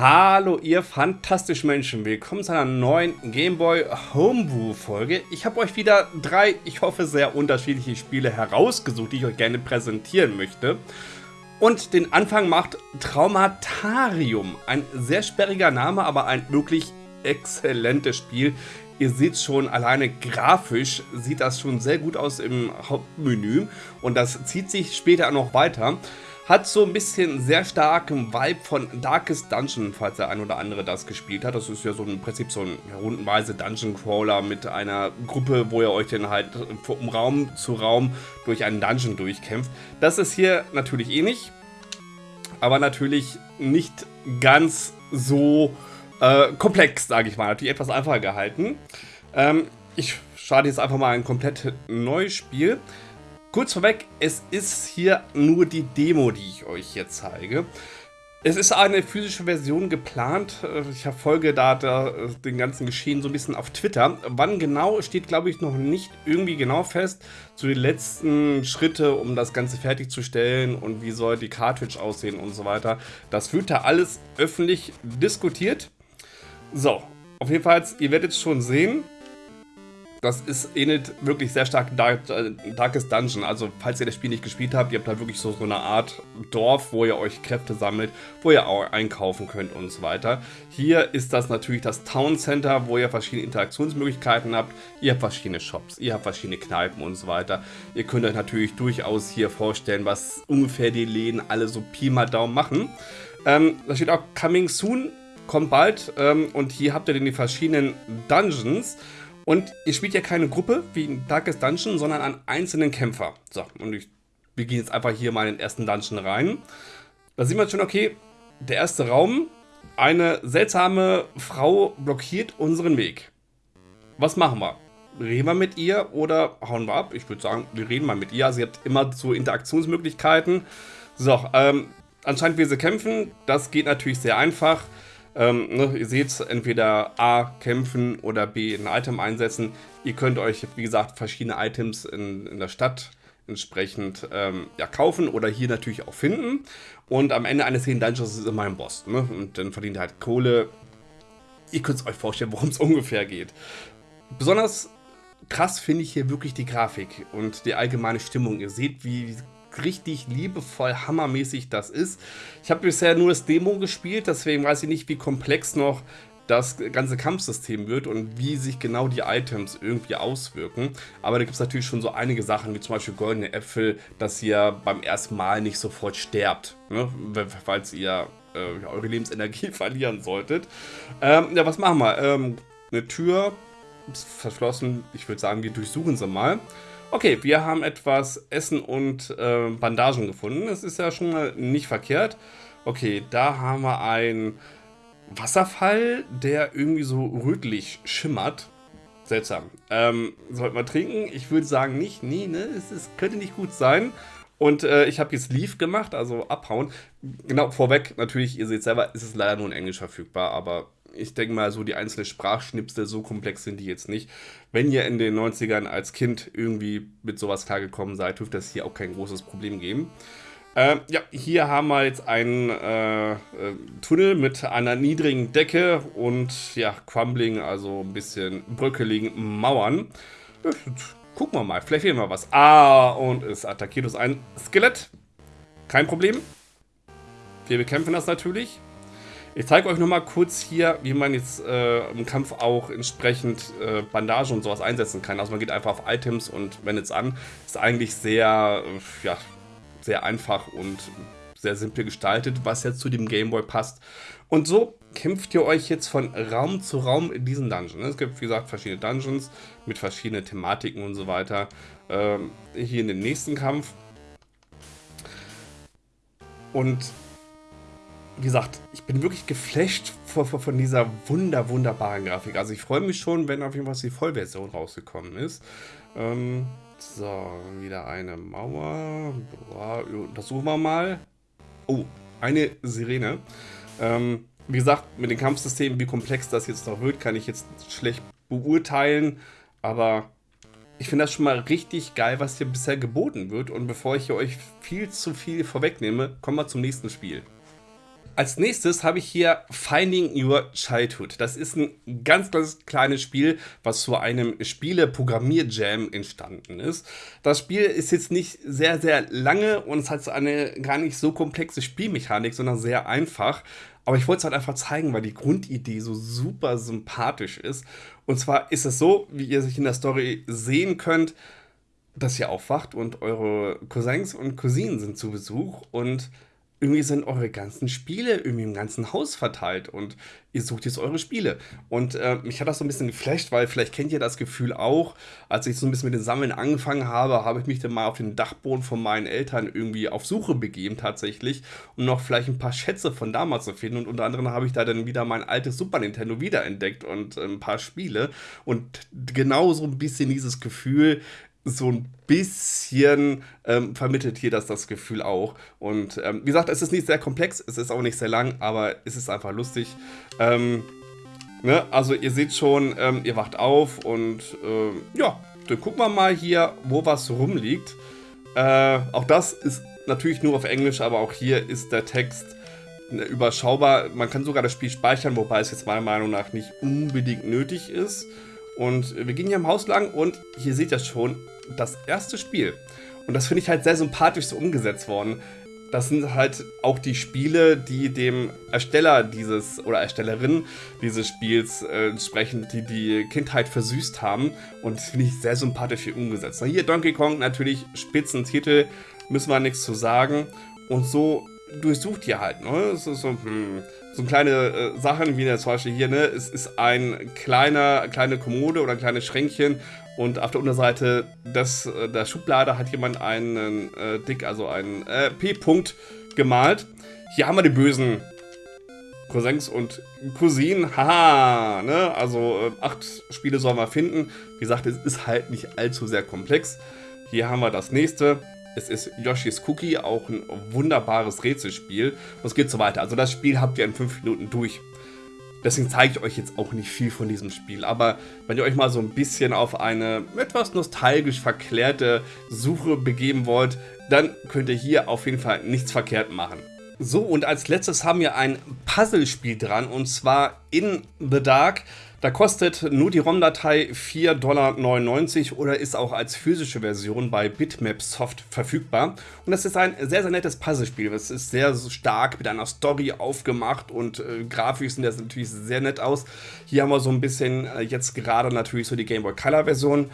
Hallo ihr fantastischen Menschen, willkommen zu einer neuen Gameboy Homebrew Folge. Ich habe euch wieder drei, ich hoffe sehr unterschiedliche Spiele herausgesucht, die ich euch gerne präsentieren möchte. Und den Anfang macht Traumatarium, ein sehr sperriger Name, aber ein wirklich exzellentes Spiel. Ihr seht schon, alleine grafisch sieht das schon sehr gut aus im Hauptmenü und das zieht sich später noch weiter. Hat so ein bisschen sehr starken Vibe von Darkest Dungeon, falls der ein oder andere das gespielt hat. Das ist ja so im Prinzip so ein rundenweise Dungeon Crawler mit einer Gruppe, wo ihr euch dann halt vom Raum zu Raum durch einen Dungeon durchkämpft. Das ist hier natürlich ähnlich, aber natürlich nicht ganz so äh, komplex, sage ich mal. Natürlich etwas einfacher gehalten. Ähm, ich starte jetzt einfach mal ein komplett neues Spiel. Kurz vorweg, es ist hier nur die Demo, die ich euch hier zeige. Es ist eine physische Version geplant. Ich verfolge da, da den ganzen Geschehen so ein bisschen auf Twitter. Wann genau, steht glaube ich noch nicht irgendwie genau fest. So die letzten Schritte, um das Ganze fertigzustellen und wie soll die Cartridge aussehen und so weiter. Das wird da alles öffentlich diskutiert. So, auf jeden Fall, ihr werdet es schon sehen. Das ist ähnelt wirklich sehr stark Dark, äh, Darkest Dungeon. Also, falls ihr das Spiel nicht gespielt habt, ihr habt da wirklich so, so eine Art Dorf, wo ihr euch Kräfte sammelt, wo ihr auch einkaufen könnt und so weiter. Hier ist das natürlich das Town Center, wo ihr verschiedene Interaktionsmöglichkeiten habt. Ihr habt verschiedene Shops, ihr habt verschiedene Kneipen und so weiter. Ihr könnt euch natürlich durchaus hier vorstellen, was ungefähr die Läden alle so Pi mal Daumen machen. Ähm, da steht auch Coming Soon, kommt bald. Ähm, und hier habt ihr dann die verschiedenen Dungeons. Und ihr spielt ja keine Gruppe wie in Darkest Dungeon, sondern an einzelnen Kämpfer. So, und ich, wir gehen jetzt einfach hier mal in den ersten Dungeon rein. Da sieht man schon, okay, der erste Raum, eine seltsame Frau blockiert unseren Weg. Was machen wir? Reden wir mit ihr oder hauen wir ab? Ich würde sagen, wir reden mal mit ihr. Ihr habt immer so Interaktionsmöglichkeiten. So, ähm, anscheinend will sie kämpfen. Das geht natürlich sehr einfach. Ähm, ne, ihr seht, entweder A, kämpfen oder B, ein Item einsetzen. Ihr könnt euch, wie gesagt, verschiedene Items in, in der Stadt entsprechend ähm, ja, kaufen oder hier natürlich auch finden. Und am Ende eines jeden Dungeons ist immer ein Boss. Ne? Und dann verdient ihr halt Kohle. Ihr könnt es euch vorstellen, worum es ungefähr geht. Besonders krass finde ich hier wirklich die Grafik und die allgemeine Stimmung. Ihr seht, wie richtig liebevoll, hammermäßig das ist. Ich habe bisher nur das Demo gespielt, deswegen weiß ich nicht, wie komplex noch das ganze Kampfsystem wird und wie sich genau die Items irgendwie auswirken. Aber da gibt es natürlich schon so einige Sachen, wie zum Beispiel goldene Äpfel, dass ihr beim ersten Mal nicht sofort sterbt, ne? falls ihr äh, eure Lebensenergie verlieren solltet. Ähm, ja, was machen wir? Ähm, eine Tür ist verschlossen. Ich würde sagen, wir durchsuchen sie mal. Okay, wir haben etwas Essen und äh, Bandagen gefunden. Das ist ja schon mal nicht verkehrt. Okay, da haben wir einen Wasserfall, der irgendwie so rötlich schimmert. Seltsam. Ähm, sollten wir trinken? Ich würde sagen nicht. Nee, ne? Es, es könnte nicht gut sein. Und äh, ich habe jetzt Leaf gemacht, also abhauen. Genau, vorweg, natürlich, ihr seht selber, ist es leider nur in Englisch verfügbar, aber ich denke mal, so die einzelnen Sprachschnipsel, so komplex sind die jetzt nicht. Wenn ihr in den 90ern als Kind irgendwie mit sowas klargekommen seid, dürfte es hier auch kein großes Problem geben. Äh, ja, hier haben wir jetzt einen äh, äh, Tunnel mit einer niedrigen Decke und ja, Crumbling, also ein bisschen bröckeligen Mauern. Gucken wir mal, vielleicht fehlen wir was. Ah, und es attackiert uns ein Skelett. Kein Problem. Wir bekämpfen das natürlich. Ich zeige euch nochmal kurz hier, wie man jetzt äh, im Kampf auch entsprechend äh, Bandagen und sowas einsetzen kann. Also man geht einfach auf Items und wendet es an. Ist eigentlich sehr, äh, ja, sehr einfach und sehr simpel gestaltet, was jetzt zu dem Gameboy passt. Und so kämpft ihr euch jetzt von Raum zu Raum in diesen Dungeon. Es gibt, wie gesagt, verschiedene Dungeons mit verschiedenen Thematiken und so weiter. Ähm, hier in den nächsten Kampf. Und wie gesagt, ich bin wirklich geflasht von, von dieser wunder, wunderbaren Grafik. Also ich freue mich schon, wenn auf jeden Fall die Vollversion rausgekommen ist. Ähm, so, wieder eine Mauer. Untersuchen wir mal. Oh, eine Sirene. Ähm, wie gesagt, mit den Kampfsystemen, wie komplex das jetzt noch wird, kann ich jetzt schlecht beurteilen. Aber ich finde das schon mal richtig geil, was hier bisher geboten wird. Und bevor ich euch viel zu viel vorwegnehme, kommen wir zum nächsten Spiel. Als nächstes habe ich hier Finding Your Childhood. Das ist ein ganz, ganz kleines Spiel, was zu einem Spiele-Programmier-Jam entstanden ist. Das Spiel ist jetzt nicht sehr, sehr lange und es hat eine gar nicht so komplexe Spielmechanik, sondern sehr einfach. Aber ich wollte es halt einfach zeigen, weil die Grundidee so super sympathisch ist. Und zwar ist es so, wie ihr sich in der Story sehen könnt, dass ihr aufwacht und eure Cousins und Cousinen sind zu Besuch und irgendwie sind eure ganzen Spiele irgendwie im ganzen Haus verteilt und ihr sucht jetzt eure Spiele. Und äh, mich hat das so ein bisschen geflasht, weil vielleicht kennt ihr das Gefühl auch, als ich so ein bisschen mit dem Sammeln angefangen habe, habe ich mich dann mal auf den Dachboden von meinen Eltern irgendwie auf Suche begeben tatsächlich, um noch vielleicht ein paar Schätze von damals zu finden. Und unter anderem habe ich da dann wieder mein altes Super Nintendo wiederentdeckt und äh, ein paar Spiele. Und genau so ein bisschen dieses Gefühl, so ein bisschen ähm, vermittelt hier das das Gefühl auch. Und ähm, wie gesagt, es ist nicht sehr komplex, es ist auch nicht sehr lang, aber es ist einfach lustig. Ähm, ne? Also ihr seht schon, ähm, ihr wacht auf und ähm, ja, dann gucken wir mal hier, wo was rumliegt. Äh, auch das ist natürlich nur auf Englisch, aber auch hier ist der Text ne, überschaubar. Man kann sogar das Spiel speichern, wobei es jetzt meiner Meinung nach nicht unbedingt nötig ist. Und wir gehen hier im Haus lang und hier seht ihr schon das erste Spiel. Und das finde ich halt sehr sympathisch so umgesetzt worden. Das sind halt auch die Spiele, die dem Ersteller dieses oder Erstellerin dieses Spiels äh, entsprechend die, die Kindheit versüßt haben. Und das finde ich sehr sympathisch hier umgesetzt. Hier Donkey Kong, natürlich Spitzentitel, müssen wir nichts zu sagen. Und so durchsucht ihr halt. Ne? Es ist so, hm, so kleine äh, Sachen wie zum Beispiel hier, ne? Es ist ein kleiner, kleine Kommode oder ein kleines Schränkchen und auf der Unterseite des, äh, der Schublade hat jemand einen äh, Dick, also einen äh, P-Punkt gemalt. Hier haben wir die bösen Cousins und Cousinen. Haha, ne? Also äh, acht Spiele sollen wir finden. Wie gesagt, es ist halt nicht allzu sehr komplex. Hier haben wir das nächste. Es ist Yoshi's Cookie, auch ein wunderbares Rätselspiel. Und es geht so weiter. Also das Spiel habt ihr in 5 Minuten durch. Deswegen zeige ich euch jetzt auch nicht viel von diesem Spiel. Aber wenn ihr euch mal so ein bisschen auf eine etwas nostalgisch verklärte Suche begeben wollt, dann könnt ihr hier auf jeden Fall nichts verkehrt machen. So, und als letztes haben wir ein Puzzlespiel dran, und zwar In the Dark. Da kostet nur die ROM-Datei 4,99 Dollar oder ist auch als physische Version bei Bitmap Soft verfügbar. Und das ist ein sehr, sehr nettes Puzzlespiel. Es ist sehr stark mit einer Story aufgemacht und äh, grafisch sieht das natürlich sehr nett aus. Hier haben wir so ein bisschen äh, jetzt gerade natürlich so die Game Boy Color Version.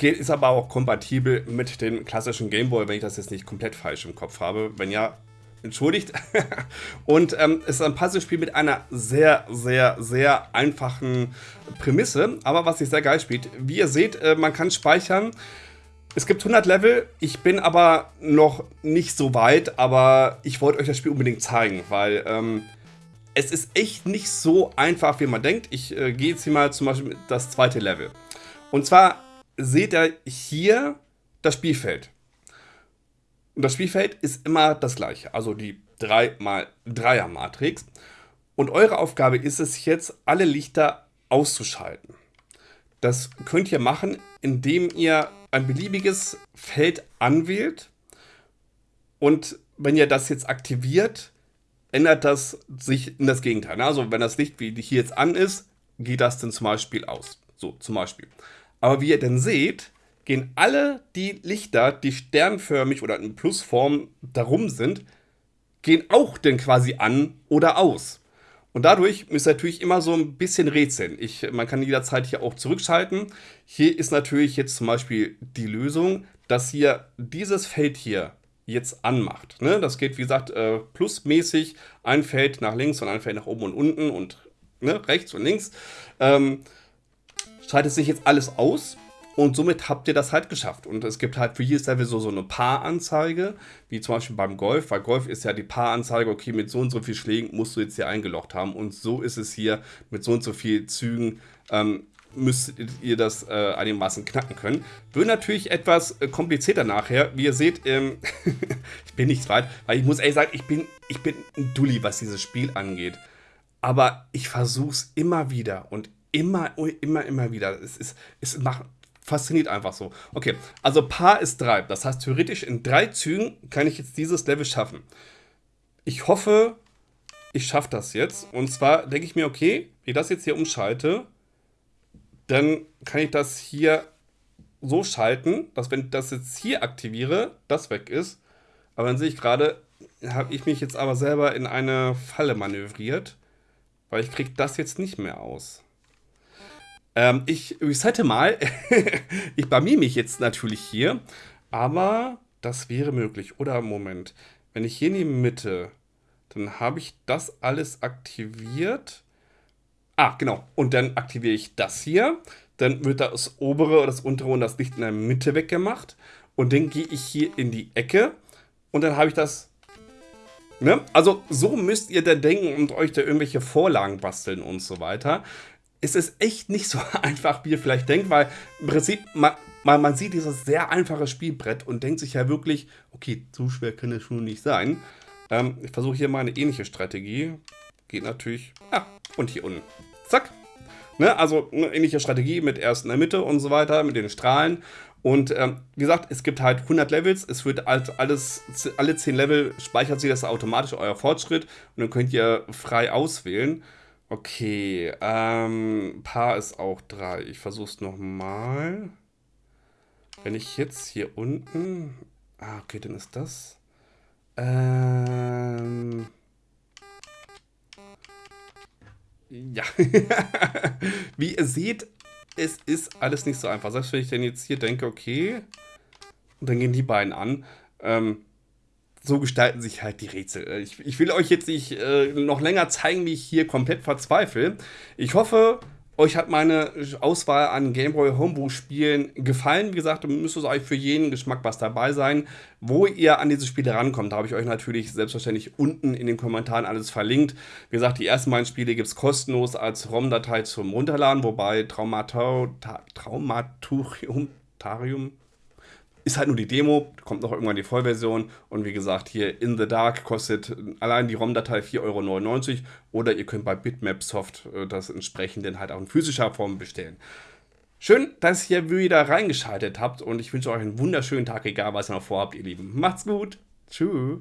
Ist aber auch kompatibel mit dem klassischen Game Boy, wenn ich das jetzt nicht komplett falsch im Kopf habe. Wenn ja, entschuldigt. und ähm, es ist ein Puzzlespiel mit einer sehr, sehr, sehr einfachen Prämisse, aber was sich sehr geil spielt. Wie ihr seht, äh, man kann speichern. Es gibt 100 Level, ich bin aber noch nicht so weit, aber ich wollte euch das Spiel unbedingt zeigen, weil ähm, es ist echt nicht so einfach, wie man denkt. Ich äh, gehe jetzt hier mal zum Beispiel das zweite Level. Und zwar seht ihr hier das Spielfeld. Und das Spielfeld ist immer das gleiche, also die 3x3er-Matrix. Und eure Aufgabe ist es jetzt, alle Lichter auszuschalten. Das könnt ihr machen, indem ihr ein beliebiges Feld anwählt. Und wenn ihr das jetzt aktiviert, ändert das sich in das Gegenteil. Also wenn das Licht wie hier jetzt an ist, geht das dann zum Beispiel aus. So, zum Beispiel. Aber wie ihr denn seht, gehen alle die Lichter, die sternförmig oder in Plusform darum sind, gehen auch dann quasi an oder aus. Und dadurch ihr natürlich immer so ein bisschen rätseln. Ich, man kann jederzeit hier auch zurückschalten. Hier ist natürlich jetzt zum Beispiel die Lösung, dass hier dieses Feld hier jetzt anmacht. Ne? Das geht, wie gesagt, äh, plusmäßig. Ein Feld nach links und ein Feld nach oben und unten und ne, rechts und links. Ähm, schaltet sich jetzt alles aus und somit habt ihr das halt geschafft. Und es gibt halt für jedes Level so, so eine Paaranzeige, wie zum Beispiel beim Golf, weil Golf ist ja die Paaranzeige, okay, mit so und so viel Schlägen musst du jetzt hier eingeloggt haben. Und so ist es hier mit so und so viel Zügen. Ähm, müsst ihr das äh, einigermaßen knacken können. Wird natürlich etwas äh, komplizierter nachher. Wie ihr seht, ähm, ich bin nicht weit, weil ich muss ehrlich sagen, ich bin, ich bin ein Dulli, was dieses Spiel angeht. Aber ich versuche es immer wieder und immer, immer, immer wieder. Es, ist, es macht fasziniert einfach so. Okay, also Paar ist 3. Das heißt, theoretisch in drei Zügen kann ich jetzt dieses Level schaffen. Ich hoffe, ich schaffe das jetzt. Und zwar denke ich mir, okay, wenn ich das jetzt hier umschalte, dann kann ich das hier so schalten, dass wenn ich das jetzt hier aktiviere, das weg ist. Aber dann sehe ich gerade, habe ich mich jetzt aber selber in eine Falle manövriert, weil ich kriege das jetzt nicht mehr aus. Ähm, ich resette mal. ich blamier mich jetzt natürlich hier, aber das wäre möglich. Oder Moment, wenn ich hier in die Mitte, dann habe ich das alles aktiviert. Ah, genau. Und dann aktiviere ich das hier. Dann wird das obere, das untere und das Licht in der Mitte weggemacht. Und dann gehe ich hier in die Ecke. Und dann habe ich das Ne? Also so müsst ihr da denken und euch da irgendwelche Vorlagen basteln und so weiter. Es ist echt nicht so einfach, wie ihr vielleicht denkt, weil im Prinzip man, man, man sieht dieses sehr einfache Spielbrett und denkt sich ja wirklich, okay, so schwer kann es schon nicht sein. Ähm, ich versuche hier mal eine ähnliche Strategie. Geht natürlich, ja, und hier unten. Zack. Ne? Also eine ähnliche Strategie mit erst in der Mitte und so weiter, mit den Strahlen. Und ähm, wie gesagt, es gibt halt 100 Levels. Es wird halt alles, alle 10 Level speichert sich das automatisch euer Fortschritt und dann könnt ihr frei auswählen. Okay, ähm, Paar ist auch 3. Ich versuche es nochmal. Wenn ich jetzt hier unten... Ah, okay, dann ist das... Ähm... Ja. Wie ihr seht, es ist alles nicht so einfach. Selbst wenn ich denn jetzt hier denke, okay, und dann gehen die beiden an. Ähm, so gestalten sich halt die Rätsel. Ich, ich will euch jetzt nicht äh, noch länger zeigen, wie ich hier komplett verzweifle. Ich hoffe, euch hat meine Auswahl an Gameboy Homebrew-Spielen gefallen. Wie gesagt, müsste es euch für jeden Geschmack was dabei sein. Wo ihr an diese Spiele rankommt, da habe ich euch natürlich selbstverständlich unten in den Kommentaren alles verlinkt. Wie gesagt, die ersten beiden Spiele gibt es kostenlos als ROM-Datei zum Runterladen, wobei Traumatorium, Traumaturium, ist halt nur die Demo, kommt noch irgendwann die Vollversion und wie gesagt, hier In the Dark kostet allein die ROM-Datei 4,99 Euro oder ihr könnt bei Bitmap Soft äh, das entsprechend dann halt auch in physischer Form bestellen. Schön, dass ihr wieder reingeschaltet habt und ich wünsche euch einen wunderschönen Tag, egal was ihr noch vorhabt, ihr Lieben. Macht's gut. Tschüss.